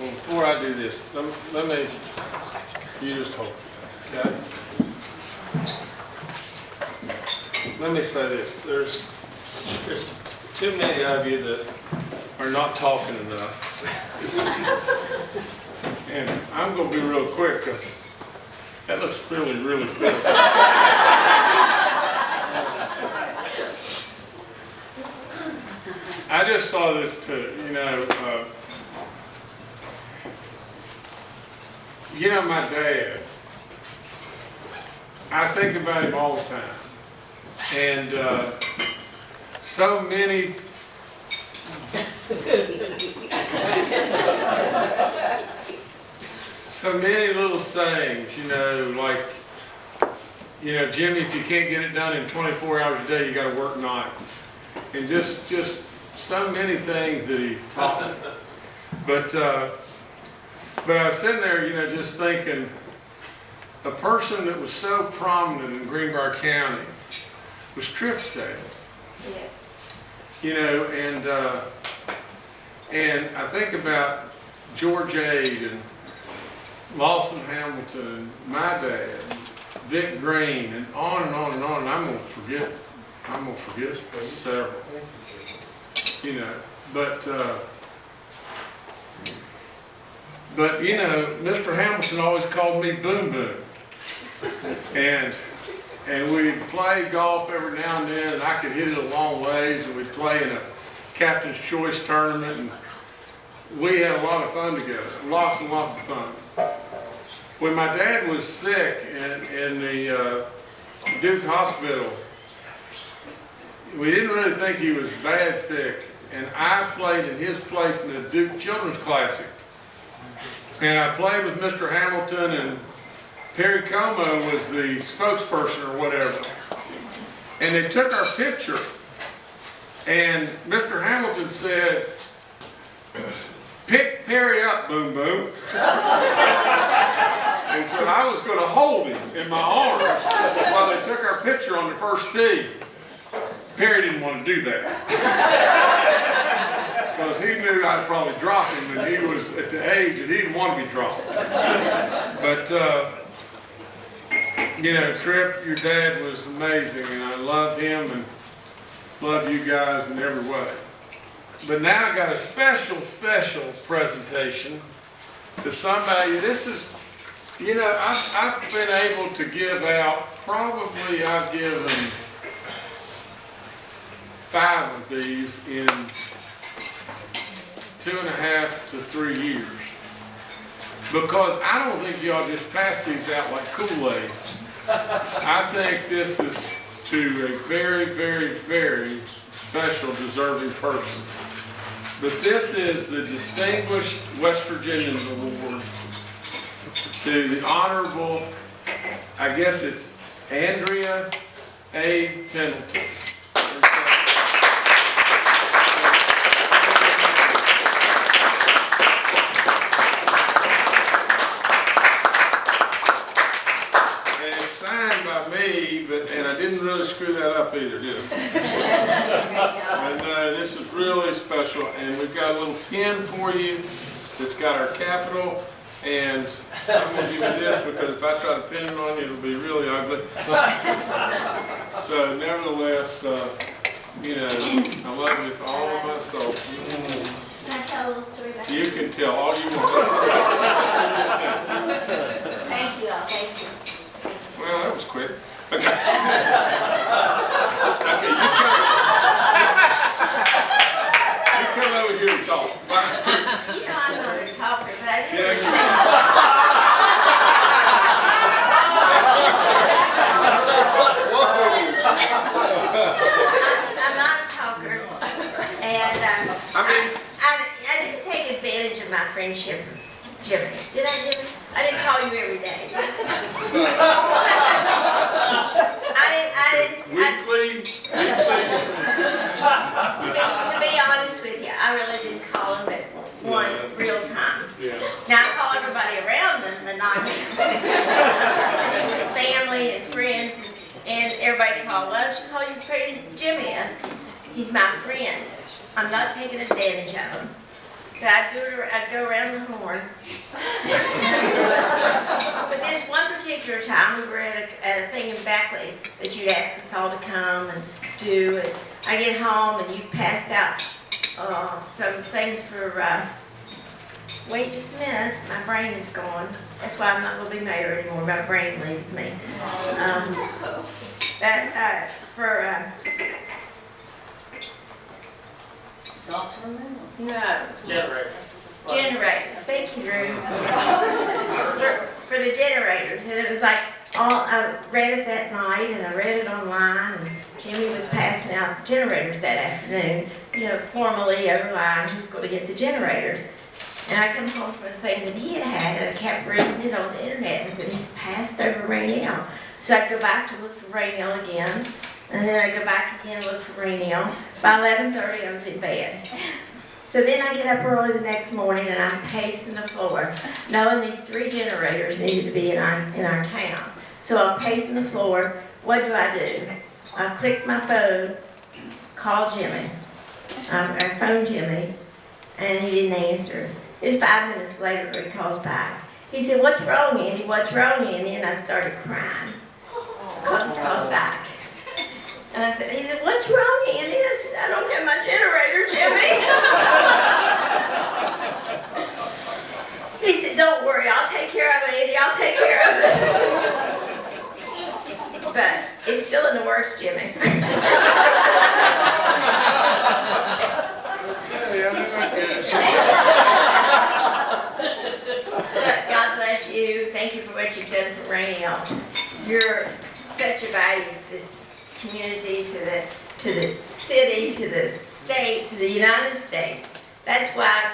Before I do this, let me, let me, just hold, okay? Let me say this, there's, there's too many of you that are not talking enough. And I'm gonna be real quick, because that looks really, really good. I just saw this too, you know, uh, you know, my dad, I think about him all the time. And uh, so many, so many little sayings, you know, like, you know, Jimmy, if you can't get it done in 24 hours a day, you gotta work nights. And just, just so many things that he taught me. But, uh, but I was sitting there, you know, just thinking, a person that was so prominent in Greenbrier County was Tripp's dad. Yes. You know, and, uh, and I think about George Ade and Lawson Hamilton and my dad, Vic Green, and on and on and on, and I'm gonna forget, I'm gonna forget several, you know, but, uh, but, you know, Mr. Hamilton always called me Boom Boom. And, and we'd play golf every now and then, and I could hit it a long ways, and we'd play in a captain's choice tournament, and we had a lot of fun together, lots and lots of fun. When my dad was sick in, in the uh, Duke Hospital, we didn't really think he was bad sick, and I played in his place in the Duke Children's Classic. And I played with Mr. Hamilton, and Perry Como was the spokesperson or whatever. And they took our picture, and Mr. Hamilton said, pick Perry up, boom boom. And so I was gonna hold him in my arms while they took our picture on the first tee. Perry didn't want to do that. Because he knew I'd probably drop him, and he was at the age that he didn't want to be dropped. But, uh, you know, Tripp, your dad was amazing, and I love him and love you guys in every way. But now I've got a special, special presentation to somebody. This is, you know, I've, I've been able to give out, probably I've given five of these in two and a half to three years. Because I don't think y'all just pass these out like Kool-Aid. I think this is to a very, very, very special deserving person. But this is the Distinguished West Virginians Award to the Honorable, I guess it's Andrea A. Pendleton. And it's signed by me, but, and I didn't really screw that up either, did I? And uh, this is really special, and we've got a little pin for you that's got our capital, and I'm gonna give you this because if I try to pin it on you, it'll be really ugly. So nevertheless, uh, you know, I love you with all of my soul. Can I tell a little story about You can tell all you want. Thank you all, thank you. Well, that was quick. Okay, you come. You come over here and talk. You know I'm not a talker, but I Yeah, didn't. you- I'm not a talker. And, um, I mean, I, I didn't take advantage of my friendship, Jimmy. Did I, Jimmy? I didn't call you every day. I didn't, I didn't, I, weekly, weekly, to be honest with you, I really didn't call him but once, real times. yeah. Now I call everybody around them, but not him. His family and friends, and everybody called, why don't you call your friend Jimmy? I said, He's my friend. I'm not taking advantage of them. But I'd do it, I'd go around the horn. But this one particular time, we were at a, at a thing in Beckley that you'd asked us all to come and do, and I get home and you passed out, uh, some things for, uh, wait just a minute, my brain is gone. That's why I'm not gonna be mayor anymore, my brain leaves me. Um, that, uh, for, no, Generator. generators, thank you, Drew. For, for the generators, and it was like, all, I read it that night, and I read it online, and Jimmy was passing out generators that afternoon, you know, formally over line, who's gonna get the generators. And I come home from a thing that he had had, and I kept reading it on the internet, and said, he's passed over Rainelle. So I go back to look for Rainelle again, and then I go back again, look for Rainelle. By eleven thirty, I was in bed. So then I get up early the next morning and I'm pacing the floor, knowing these three generators needed to be in our, in our town. So I'm pacing the floor, what do I do? I click my phone, call Jimmy. Um, I phone Jimmy, and he didn't answer. It was five minutes later, he calls back. He said, what's wrong, Andy? What's wrong, Andy? And I started crying, because he called back. And I said, he said, what's wrong, Andy? I said, I don't have my generator, Jimmy. He said, don't worry, I'll take care of it, Andy, I'll take care of it. But it's still in the works, Jimmy. God bless you, thank you for what you've done for Rainelle. You're such a value to this community, to the, to the city, to the state, to the United States. That's why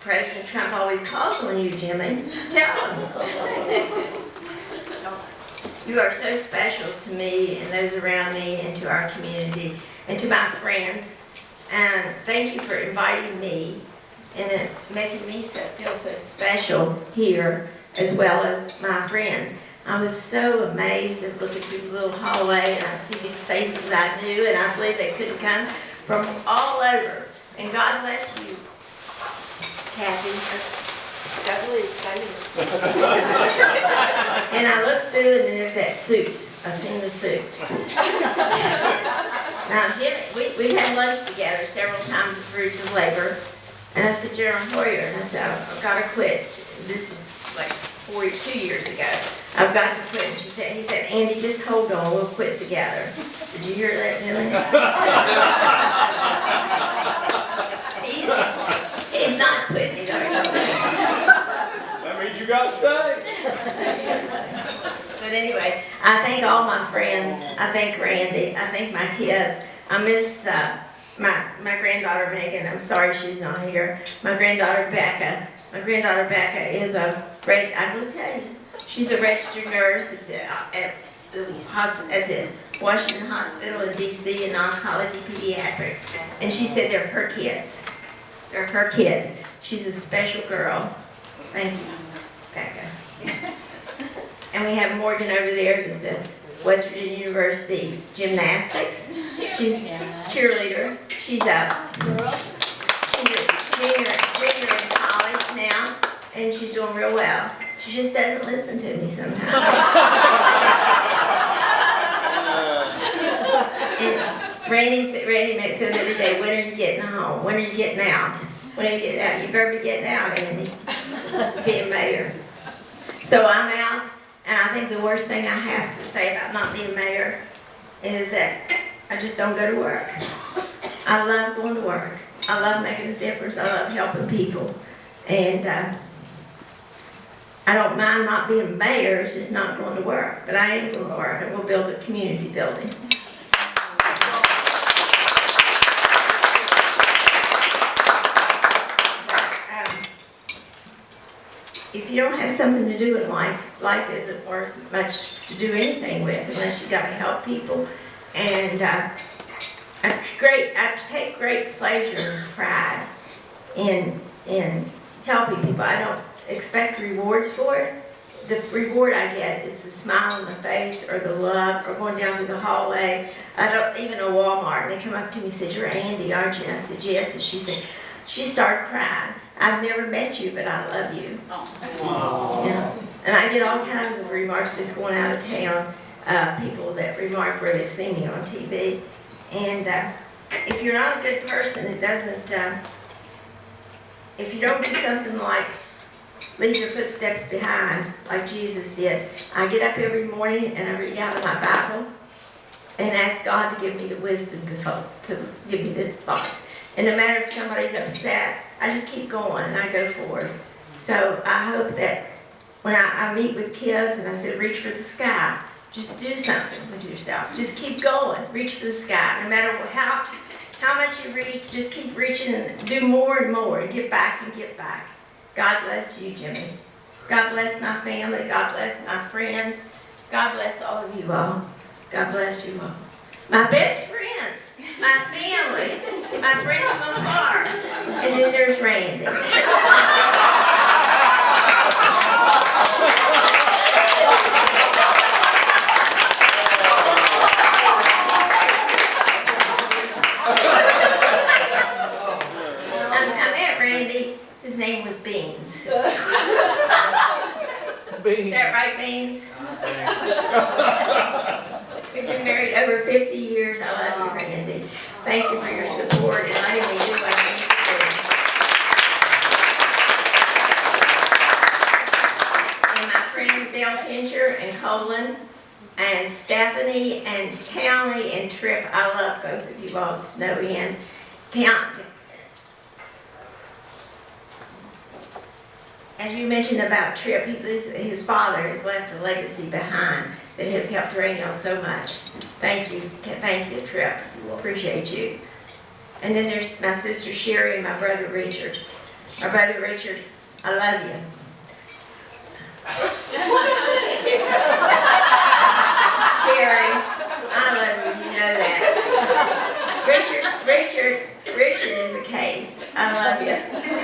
President Trump always calls on you, Jimmy. Tell him. You are so special to me and those around me and to our community and to my friends. And thank you for inviting me and making me so, feel so special here as well as my friends. I was so amazed as looking through the little hallway and I see these faces I knew and I believe they couldn't come from all over. And God bless you, Kathy. I believe so. And I looked through and then there's that suit. I seen the suit. Now, Jimmy, we, we've had lunch together several times at Fruits of Labor. And I said, General Hoyer, and I said, I've gotta quit. This is like four, two years ago. I've got to quit. And she said, he said, Andy, just hold on, we'll quit together. Did you hear that, Jimmy? He- He's not quitting, he's. That means you gotta stay. But anyway, I thank all my friends. I thank Randy. I thank my kids. I miss uh, my my granddaughter Megan. I'm sorry she's not here. My granddaughter Becca. My granddaughter Becca is a great, I will tell you. She's a registered nurse at the, uh, at the at the Washington Hospital in D.C. in oncology pediatrics. And she said they're her kids. They're her kids. She's a special girl. Thank you, Becca. And we have Morgan over there that's at West Virginia University Gymnastics. She's cheerleader. She's a, she's a junior, junior in college now, and she's doing real well. She just doesn't listen to me sometimes. And Randy, Randy makes says every day, when are you getting home? When are you getting out? When are you getting out? You better be getting out, Andy, being mayor. So I'm out, and I think the worst thing I have to say about not being mayor is that I just don't go to work. I love going to work. I love making a difference. I love helping people. And uh, I don't mind not being mayor, it's just not going to work. But I am going to work. Going to build a community building. Um, if you don't have something to do in life, life isn't worth much to do anything with unless you gotta help people. And, uh, I great, I take great pleasure and pride in, in helping people. I don't expect rewards for it, the reward I get is the smile on my face or the love or going down through the hallway. I don't, even a Walmart, they come up to me and said, you're Andy, aren't you? And I said, yes. And she said, she started crying. I've never met you, but I love you. Yeah. And I get all kinds of remarks just going out of town, uh, people that remark where they've seen me on TV. And, uh, if you're not a good person, it doesn't, uh, if you don't do something like leave your footsteps behind, like Jesus did, I get up every morning and I read out of my Bible and ask God to give me the wisdom to, to give me the thoughts. And no matter if somebody's upset, I just keep going and I go forward. So I hope that when I, I meet with kids and I said, reach for the sky, just do something with yourself. Just keep going, reach for the sky. No matter how, how much you reach, just keep reaching and do more and more and get back and get back. God bless you, Jimmy. God bless my family. God bless my friends. God bless all of you all. God bless you all. My best friends, my family, my friends from afar. And then there's Randy. I, I met Randy. His name was Beans. Is that right, Beans? We've been married over 50 years. I love you, Randy. Thank you for your support and letting me do what I need to do. And my friends Dale Fincher and Colin and Stephanie and Townley and Tripp, I love both of you all to no end. Town, as you mentioned about Tripp, he lives, his father has left a legacy behind that has helped Rainelle so much. Thank you, thank you, Tripp. We appreciate you. And then there's my sister Sherry and my brother Richard. My brother Richard, I love you. Sherry, I love you, you know that. Richard, Richard, Richard is a case. I love you.